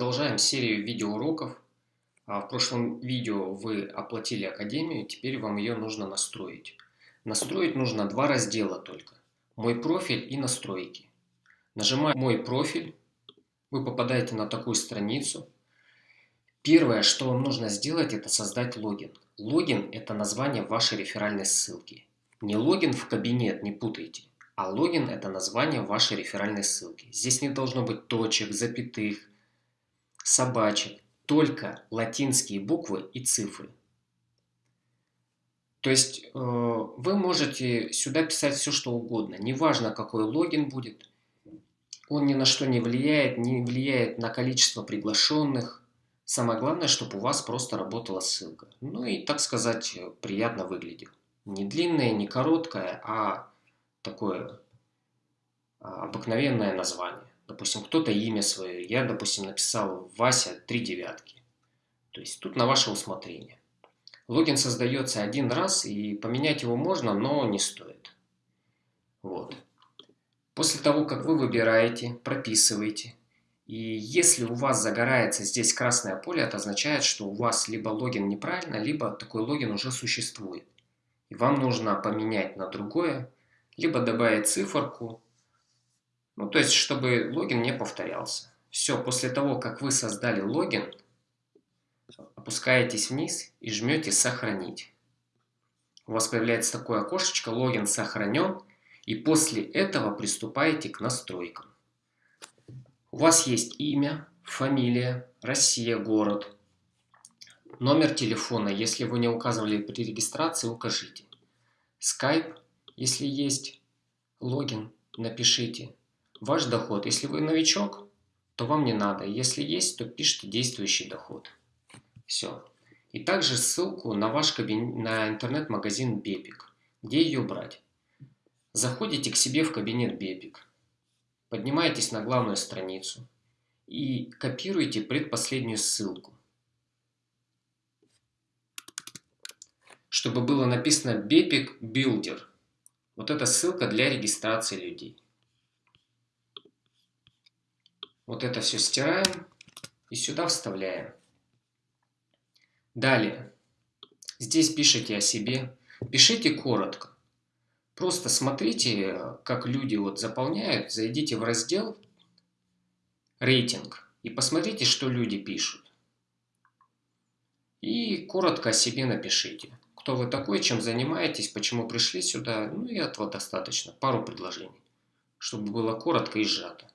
Продолжаем серию видеоуроков. А, в прошлом видео вы оплатили Академию, теперь вам ее нужно настроить. Настроить нужно два раздела только. Мой профиль и настройки. Нажимая «Мой профиль», вы попадаете на такую страницу. Первое, что вам нужно сделать, это создать логин. Логин – это название вашей реферальной ссылки. Не логин в кабинет, не путайте. А логин – это название вашей реферальной ссылки. Здесь не должно быть точек, запятых, собачек, только латинские буквы и цифры. То есть э, вы можете сюда писать все, что угодно. Неважно, какой логин будет. Он ни на что не влияет, не влияет на количество приглашенных. Самое главное, чтобы у вас просто работала ссылка. Ну и, так сказать, приятно выглядел. Не длинная, не короткая, а такое а, обыкновенное название. Допустим, кто-то имя свое. Я, допустим, написал Вася три девятки. То есть тут на ваше усмотрение. Логин создается один раз, и поменять его можно, но не стоит. Вот. После того, как вы выбираете, прописываете, и если у вас загорается здесь красное поле, это означает, что у вас либо логин неправильно, либо такой логин уже существует. И вам нужно поменять на другое, либо добавить циферку, ну, то есть, чтобы логин не повторялся. Все, после того, как вы создали логин, опускаетесь вниз и жмете «Сохранить». У вас появляется такое окошечко «Логин сохранен», и после этого приступаете к настройкам. У вас есть имя, фамилия, Россия, город, номер телефона, если вы не указывали при регистрации, укажите. Skype, если есть, логин, напишите. Ваш доход, если вы новичок, то вам не надо. Если есть, то пишите действующий доход. Все. И также ссылку на ваш кабинет, на интернет-магазин Бепик. Где ее брать? Заходите к себе в кабинет Бепик. Поднимаетесь на главную страницу и копируете предпоследнюю ссылку. Чтобы было написано Бепик Builder. Вот это ссылка для регистрации людей. Вот это все стираем и сюда вставляем. Далее. Здесь пишите о себе. Пишите коротко. Просто смотрите, как люди вот заполняют. Зайдите в раздел «Рейтинг» и посмотрите, что люди пишут. И коротко о себе напишите. Кто вы такой, чем занимаетесь, почему пришли сюда. Ну и этого достаточно. Пару предложений. Чтобы было коротко и сжато.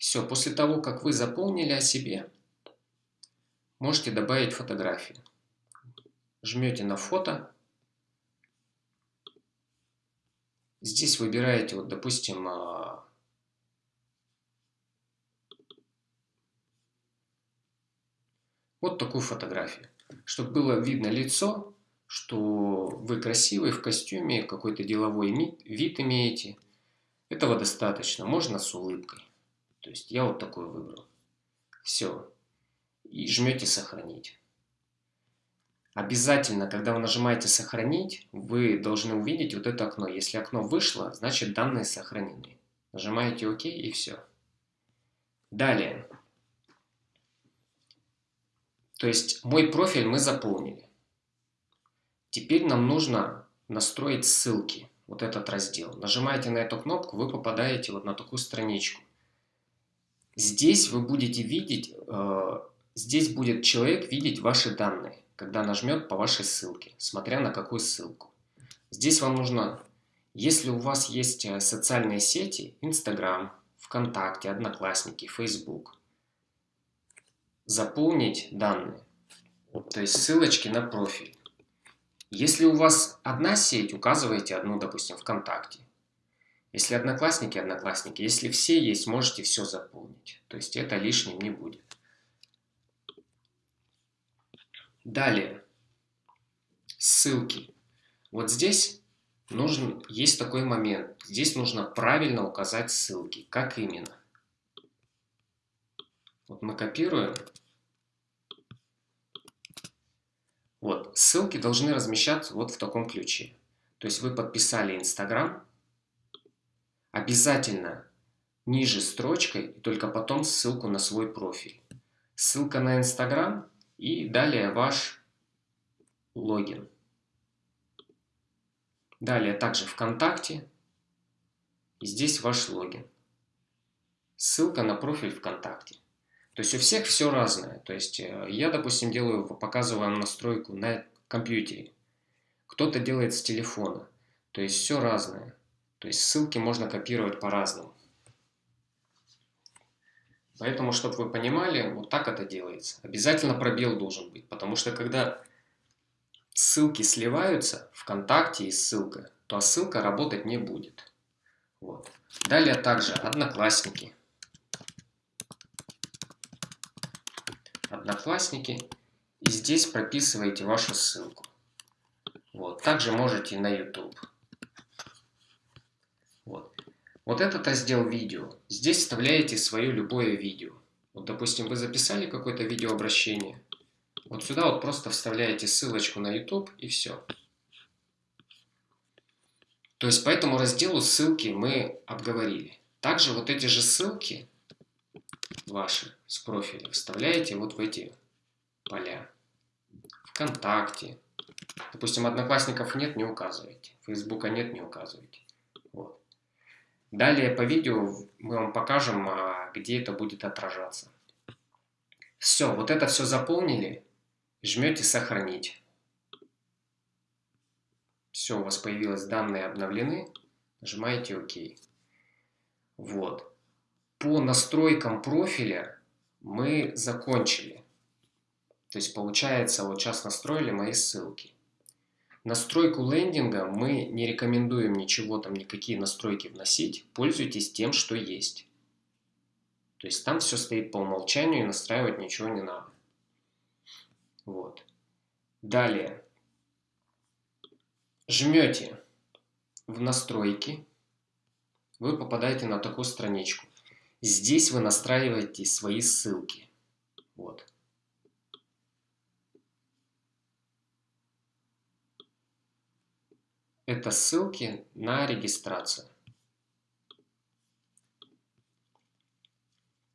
Все, после того, как вы заполнили о себе, можете добавить фотографию. Жмете на фото. Здесь выбираете, вот, допустим, а, вот такую фотографию. Чтобы было видно лицо, что вы красивый в костюме, какой-то деловой вид имеете. Этого достаточно, можно с улыбкой. То есть я вот такой выбрал. Все. И жмете «Сохранить». Обязательно, когда вы нажимаете «Сохранить», вы должны увидеть вот это окно. Если окно вышло, значит данные сохранены. Нажимаете «Ок» и все. Далее. То есть мой профиль мы заполнили. Теперь нам нужно настроить ссылки, вот этот раздел. Нажимаете на эту кнопку, вы попадаете вот на такую страничку. Здесь вы будете видеть, э, здесь будет человек видеть ваши данные, когда нажмет по вашей ссылке, смотря на какую ссылку. Здесь вам нужно, если у вас есть э, социальные сети, Instagram, ВКонтакте, Одноклассники, Facebook, заполнить данные, то есть ссылочки на профиль. Если у вас одна сеть, указывайте одну, допустим, ВКонтакте. Если одноклассники, одноклассники. Если все есть, можете все заполнить. То есть это лишним не будет. Далее. Ссылки. Вот здесь нужен, есть такой момент. Здесь нужно правильно указать ссылки. Как именно? Вот мы копируем. Вот, ссылки должны размещаться вот в таком ключе. То есть вы подписали Инстаграм, обязательно ниже строчкой и только потом ссылку на свой профиль. ссылка на Инстаграм и далее ваш логин. Далее также ВКонтакте. И здесь ваш логин. Ссылка на профиль ВКонтакте. То есть у всех все разное. То есть э, я, допустим, делаю, показываю настройку на компьютере. Кто-то делает с телефона. То есть все разное. То есть ссылки можно копировать по-разному. Поэтому, чтобы вы понимали, вот так это делается. Обязательно пробел должен быть, потому что когда ссылки сливаются, ВКонтакте и ссылка, то ссылка работать не будет. Вот. Далее также Одноклассники. Одноклассники. И здесь прописываете вашу ссылку. Вот. Также можете на YouTube. Вот. Этот раздел видео. Здесь вставляете свое любое видео. Вот, допустим, вы записали какое-то видеообращение. Вот сюда вот просто вставляете ссылочку на YouTube и все. То есть по этому разделу ссылки мы обговорили. Также вот эти же ссылки ваши с профиля вставляете вот в эти поля. Вконтакте. Допустим, одноклассников нет, не указывайте. Фейсбука нет, не указывайте. Вот. Далее по видео мы вам покажем, а, где это будет отражаться. Все, вот это все заполнили. Жмете «Сохранить». Все, у вас появилось данные обновлены. Нажимаете ОК. Вот. По настройкам профиля мы закончили. То есть получается, вот сейчас настроили мои ссылки. Настройку лендинга мы не рекомендуем ничего там, никакие настройки вносить. Пользуйтесь тем, что есть. То есть там все стоит по умолчанию и настраивать ничего не надо. Вот. Далее. Жмете в настройки. Вы попадаете на такую страничку. Здесь вы настраиваете свои ссылки. Вот. Это ссылки на регистрацию.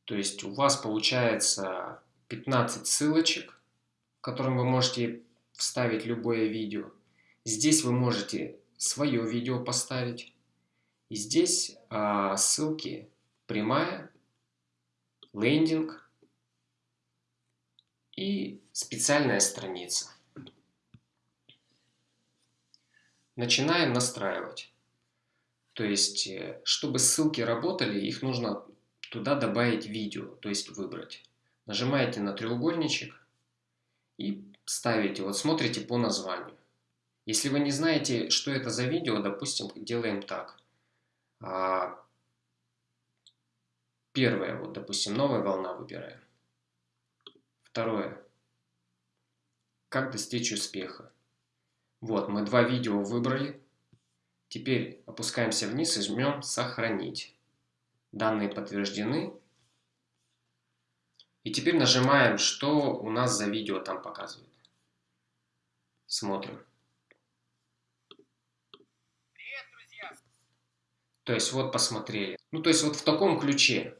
То есть у вас получается 15 ссылочек, в котором вы можете вставить любое видео. Здесь вы можете свое видео поставить. И здесь а, ссылки прямая, лендинг и специальная страница. Начинаем настраивать. То есть, э, чтобы ссылки работали, их нужно туда добавить видео, то есть выбрать. Нажимаете на треугольничек и ставите, вот смотрите по названию. Если вы не знаете, что это за видео, допустим, делаем так. А, первое, вот, допустим, новая волна выбираем. Второе. Как достичь успеха. Вот, мы два видео выбрали. Теперь опускаемся вниз и жмем «Сохранить». Данные подтверждены. И теперь нажимаем, что у нас за видео там показывает. Смотрим. Привет, друзья! То есть вот посмотрели. Ну, то есть вот в таком ключе.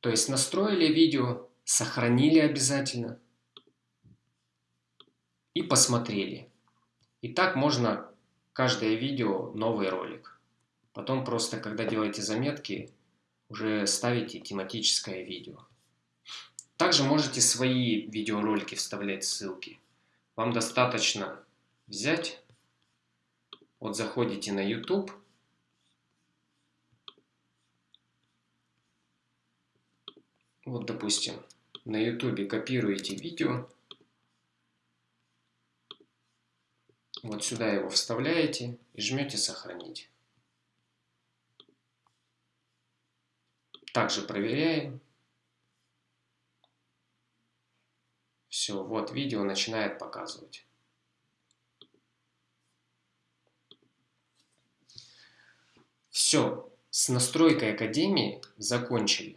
То есть настроили видео, сохранили обязательно и посмотрели. И так можно каждое видео новый ролик. Потом просто, когда делаете заметки, уже ставите тематическое видео. Также можете свои видеоролики вставлять ссылки. Вам достаточно взять, вот заходите на YouTube, вот допустим, на YouTube копируете видео, Вот сюда его вставляете и жмете «Сохранить». Также проверяем. Все, вот видео начинает показывать. Все, с настройкой Академии закончили.